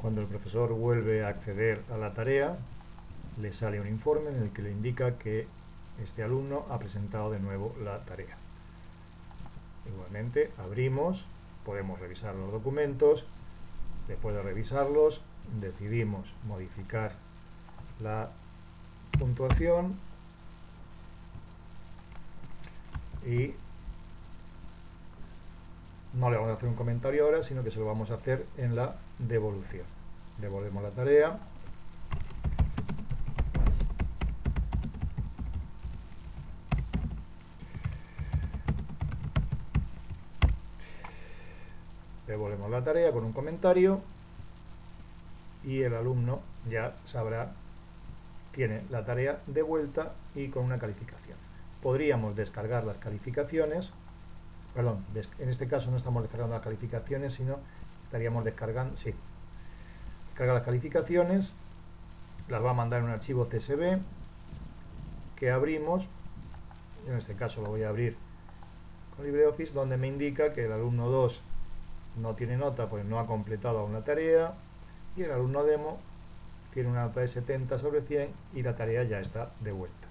Cuando el profesor vuelve a acceder a la tarea, le sale un informe en el que le indica que este alumno ha presentado de nuevo la tarea. Igualmente, abrimos, podemos revisar los documentos, después de revisarlos, decidimos modificar la puntuación y no le vamos a hacer un comentario ahora, sino que se lo vamos a hacer en la devolución. Devolvemos la tarea. Devolvemos la tarea con un comentario y el alumno ya sabrá, tiene la tarea de vuelta y con una calificación. Podríamos descargar las calificaciones perdón, en este caso no estamos descargando las calificaciones, sino estaríamos descargando, sí, descarga las calificaciones, las va a mandar en un archivo CSV que abrimos, en este caso lo voy a abrir con LibreOffice, donde me indica que el alumno 2 no tiene nota, pues no ha completado la tarea, y el alumno demo tiene una nota de 70 sobre 100 y la tarea ya está de vuelta.